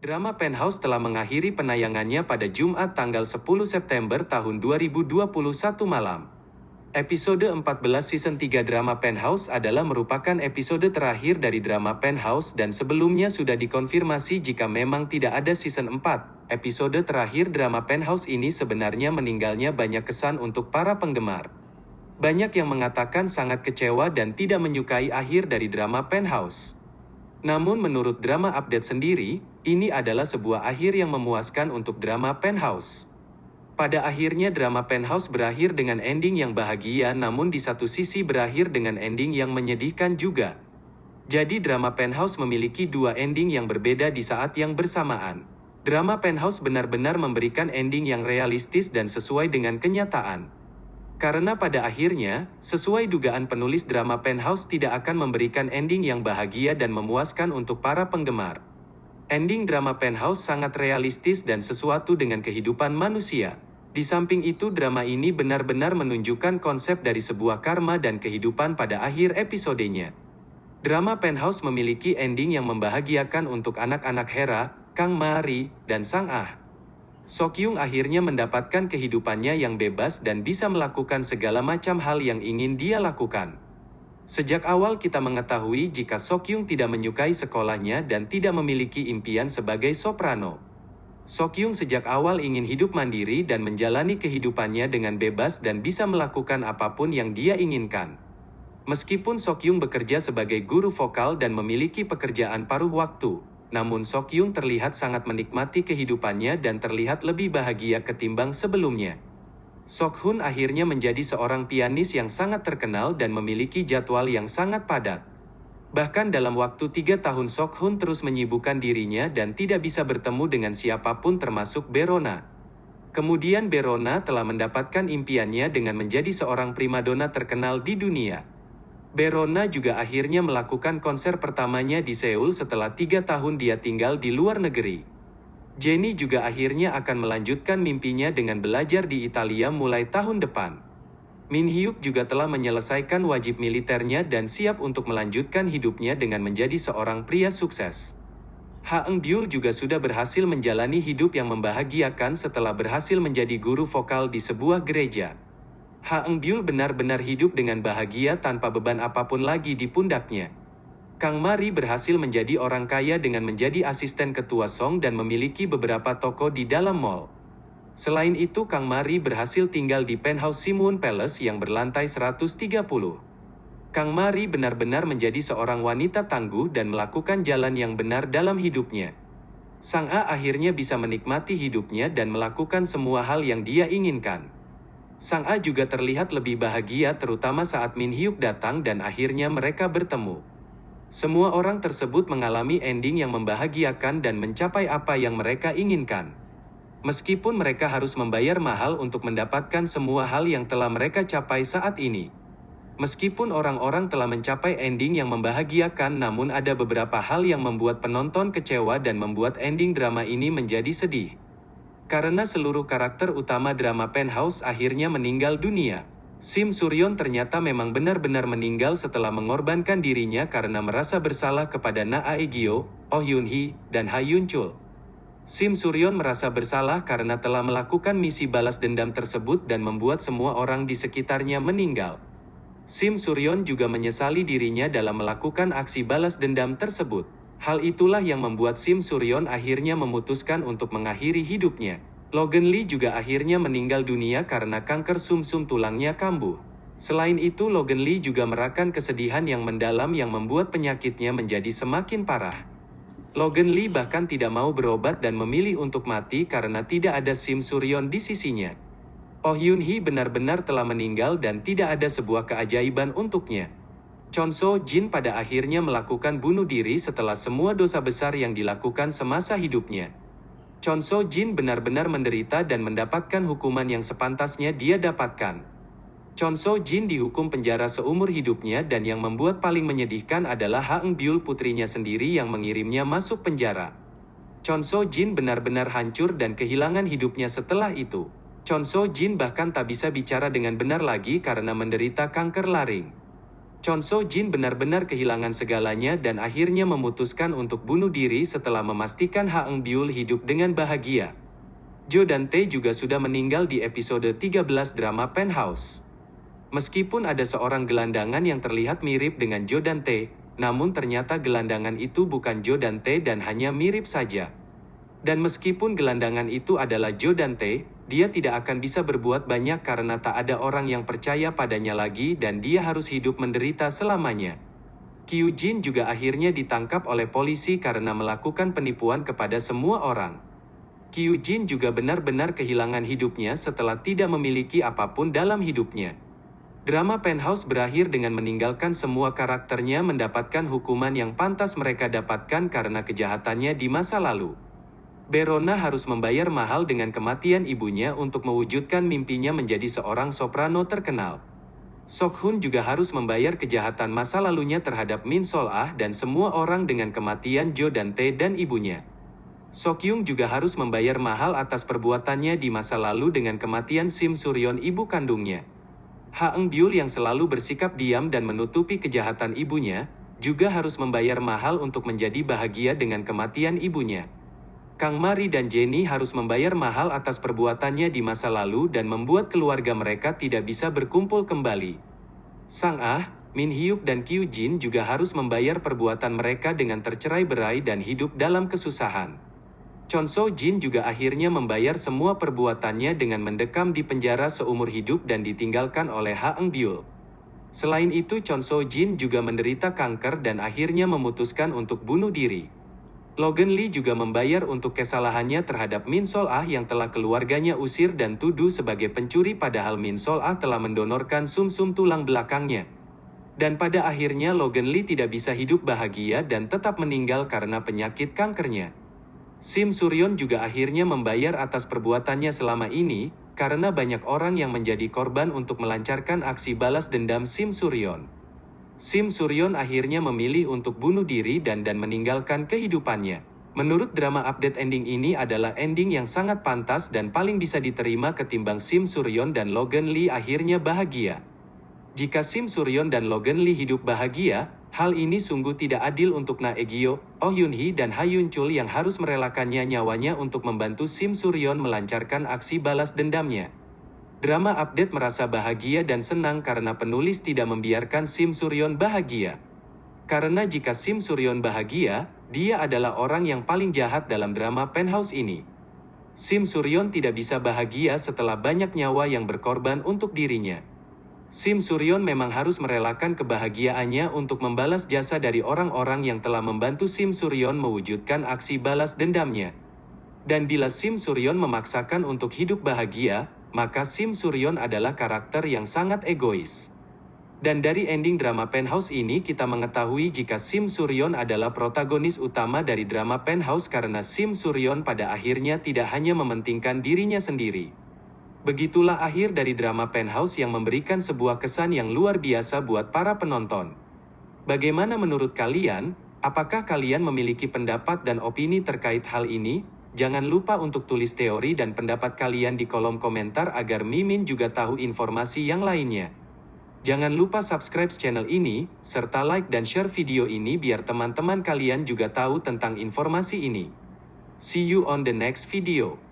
Drama Penthouse telah mengakhiri penayangannya pada Jumat tanggal 10 September tahun 2021 malam. Episode 14 season 3 drama Penthouse adalah merupakan episode terakhir dari drama Penthouse dan sebelumnya sudah dikonfirmasi jika memang tidak ada season 4. Episode terakhir drama Penthouse ini sebenarnya meninggalnya banyak kesan untuk para penggemar. Banyak yang mengatakan sangat kecewa dan tidak menyukai akhir dari drama Penthouse. Namun menurut drama update sendiri, ini adalah sebuah akhir yang memuaskan untuk drama Penthouse. Pada akhirnya drama Penthouse berakhir dengan ending yang bahagia namun di satu sisi berakhir dengan ending yang menyedihkan juga. Jadi drama Penthouse memiliki dua ending yang berbeda di saat yang bersamaan. Drama Penthouse benar-benar memberikan ending yang realistis dan sesuai dengan kenyataan. Karena pada akhirnya, sesuai dugaan penulis drama Penthouse tidak akan memberikan ending yang bahagia dan memuaskan untuk para penggemar. Ending drama Penthouse sangat realistis dan sesuatu dengan kehidupan manusia. Di samping itu drama ini benar-benar menunjukkan konsep dari sebuah karma dan kehidupan pada akhir episodenya. Drama Penthouse memiliki ending yang membahagiakan untuk anak-anak Hera, Kang Mari, dan Sang Ah. Sokyung akhirnya mendapatkan kehidupannya yang bebas dan bisa melakukan segala macam hal yang ingin dia lakukan. Sejak awal kita mengetahui jika Sokyung tidak menyukai sekolahnya dan tidak memiliki impian sebagai soprano. Sokyung sejak awal ingin hidup mandiri dan menjalani kehidupannya dengan bebas dan bisa melakukan apa pun yang dia inginkan. Meskipun Sokyung bekerja sebagai guru vokal dan memiliki pekerjaan paruh waktu, namun Sokyung terlihat sangat menikmati kehidupannya dan terlihat lebih bahagia ketimbang sebelumnya. Sokhun akhirnya menjadi seorang pianis yang sangat terkenal dan memiliki jadwal yang sangat padat. Bahkan dalam waktu tiga tahun Sokhun terus menyibukkan dirinya dan tidak bisa bertemu dengan siapa pun termasuk Berona. Kemudian Berona telah mendapatkan impiannya dengan menjadi seorang primadona terkenal di dunia. Berona juga akhirnya melakukan konser pertamanya di Seoul setelah tiga tahun dia tinggal di luar negeri. Jenny juga akhirnya akan melanjutkan mimpinya dengan belajar di Italia mulai tahun depan. Min Hyuk juga telah menyelesaikan wajib militernya dan siap untuk melanjutkan hidupnya dengan menjadi seorang pria sukses. Ha Eng Byul juga sudah berhasil menjalani hidup yang membahagiakan setelah berhasil menjadi guru vokal di sebuah gereja. Ha Eng Byul benar-benar hidup dengan bahagia tanpa beban apa pun lagi di pundaknya. Kang Mari berhasil menjadi orang kaya dengan menjadi asisten ketua Song dan memiliki beberapa toko di dalam mall. Selain itu Kang Mari berhasil tinggal di penthouse Simun Palace yang berlantai 130. Kang Mari benar-benar menjadi seorang wanita tangguh dan melakukan jalan yang benar dalam hidupnya. Sang A akhirnya bisa menikmati hidupnya dan melakukan semua hal yang dia inginkan. Sang A juga terlihat lebih bahagia terutama saat Min Hyuk datang dan akhirnya mereka bertemu. Semua orang tersebut mengalami ending yang membahagiakan dan mencapai apa yang mereka inginkan. Meskipun mereka harus membayar mahal untuk mendapatkan semua hal yang telah mereka capai saat ini. Meskipun orang-orang telah mencapai ending yang membahagiakan namun ada beberapa hal yang membuat penonton kecewa dan membuat ending drama ini menjadi sedih. Karena seluruh karakter utama drama Penthouse akhirnya meninggal dunia. Sim Suryon ternyata memang benar-benar meninggal setelah mengorbankan dirinya karena merasa bersalah kepada Na Aegyo, Oh Yun Hee, dan Ha Yun Chul. Sim Suryon merasa bersalah karena telah melakukan misi balas dendam tersebut dan membuat semua orang di sekitarnya meninggal. Sim Suryon juga menyesali dirinya dalam melakukan aksi balas dendam tersebut. Hal itulah yang membuat Sim Suryon akhirnya memutuskan untuk mengakhiri hidupnya. Logan Lee juga akhirnya meninggal dunia karena kanker sumsum -sum tulangnya kambuh. Selain itu Logan Lee juga merakan kesedihan yang mendalam yang membuat penyakitnya menjadi semakin parah. Logan Lee bahkan tidak mau berobat dan memilih untuk mati karena tidak ada Sim Suryon di sisinya. Oh Yun Hee benar-benar telah meninggal dan tidak ada sebuah keajaiban untuknya. Chon So Jin pada akhirnya melakukan bunuh diri setelah semua dosa besar yang dilakukan semasa hidupnya. Chon So Jin benar-benar menderita dan mendapatkan hukuman yang sepantasnya dia dapatkan. Chon So Jin dihukum penjara seumur hidupnya dan yang membuat paling menyedihkan adalah Ha Eng Byul putrinya sendiri yang mengirimnya masuk penjara. Chon So Jin benar-benar hancur dan kehilangan hidupnya setelah itu. Chon So Jin bahkan tak bisa bicara dengan benar lagi karena menderita kanker laring. Chon So Jin benar-benar kehilangan segalanya dan akhirnya memutuskan untuk bunuh diri setelah memastikan Ha Eng Byul hidup dengan bahagia. Jo dan Tae juga sudah meninggal di episode 13 drama Penthouse. Meskipun ada seorang gelandangan yang terlihat mirip dengan Jo dan Tae, namun ternyata gelandangan itu bukan Jo dan Tae dan hanya mirip saja. Dan meskipun gelandangan itu adalah Jo dan Tae, dia tidak akan bisa berbuat banyak karena tak ada orang yang percaya padanya lagi dan dia harus hidup menderita selamanya. Kyu Jin juga akhirnya ditangkap oleh polisi karena melakukan penipuan kepada semua orang. Kyu Jin juga benar-benar kehilangan hidupnya setelah tidak memiliki apa pun dalam hidupnya. Drama Penthouse berakhir dengan meninggalkan semua karakternya mendapatkan hukuman yang pantas mereka dapatkan karena kejahatannya di masa lalu. Berona harus membayar mahal dengan kematian ibunya untuk mewujudkan mimpinya menjadi seorang soprano terkenal. Sok Hun juga harus membayar kejahatan masa lalunya terhadap Min Sol Ah dan semua orang dengan kematian Jo dan Tae dan ibunya. Sok Yung juga harus membayar mahal atas perbuatannya di masa lalu dengan kematian Sim Suryon ibu kandungnya. Ha Eng Byul yang selalu bersikap diam dan menutupi kejahatan ibunya, juga harus membayar mahal untuk menjadi bahagia dengan kematian ibunya. Kang Mari dan Jenny harus membayar mahal atas perbuatannya di masa lalu dan membuat keluarga mereka tidak bisa berkumpul kembali. Sang Ah, Min Hyuk dan Kyu Jin juga harus membayar perbuatan mereka dengan tercerai berai dan hidup dalam kesusahan. Chon So Jin juga akhirnya membayar semua perbuatannya dengan mendekam di penjara seumur hidup dan ditinggalkan oleh Ha Eng Byul. Selain itu Chon So Jin juga menderita kanker dan akhirnya memutuskan untuk bunuh diri. Logan Lee juga membayar untuk kesalahannya terhadap Min Sol Ah yang telah keluarganya usir dan tuduh sebagai pencuri padahal Min Sol Ah telah mendonorkan sum-sum tulang belakangnya. Dan pada akhirnya Logan Lee tidak bisa hidup bahagia dan tetap meninggal karena penyakit kankernya. Sim Suryon juga akhirnya membayar atas perbuatannya selama ini, karena banyak orang yang menjadi korban untuk melancarkan aksi balas dendam Sim Suryon. Sim Suryon akhirnya memilih untuk bunuh diri dan dan meninggalkan kehidupannya. Menurut drama update ending ini adalah ending yang sangat pantas dan paling bisa diterima ketimbang Sim Suryon dan Logan Lee akhirnya bahagia. Jika Sim Suryon dan Logan Lee hidup bahagia, hal ini sungguh tidak adil untuk Na Egyo, Oh Yun Hee dan Ha Yun Chul yang harus merelakannya nyawanya untuk membantu Sim Suryon melancarkan aksi balas dendamnya. Drama update merasa bahagia dan senang karena penulis tidak membiarkan Sim Suryon bahagia. Karena jika Sim Suryon bahagia, dia adalah orang yang paling jahat dalam drama Penthouse ini. Sim Suryon tidak bisa bahagia setelah banyak nyawa yang berkorban untuk dirinya. Sim Suryon memang harus merelakan kebahagiaannya untuk membalas jasa dari orang-orang yang telah membantu Sim Suryon mewujudkan aksi balas dendamnya. Dan bila Sim Suryon memaksakan untuk hidup bahagia, maka Sim Suryon adalah karakter yang sangat egois. Dan dari ending drama Penthouse ini kita mengetahui jika Sim Suryon adalah protagonis utama dari drama Penthouse karena Sim Suryon pada akhirnya tidak hanya mementingkan dirinya sendiri. Begitulah akhir dari drama Penthouse yang memberikan sebuah kesan yang luar biasa buat para penonton. Bagaimana menurut kalian? Apakah kalian memiliki pendapat dan opini terkait hal ini? Jangan lupa untuk tulis teori dan pendapat kalian di kolom komentar agar Mimin juga tahu informasi yang lainnya. Jangan lupa subscribe channel ini, serta like dan share video ini biar teman-teman kalian juga tahu tentang informasi ini. See you on the next video.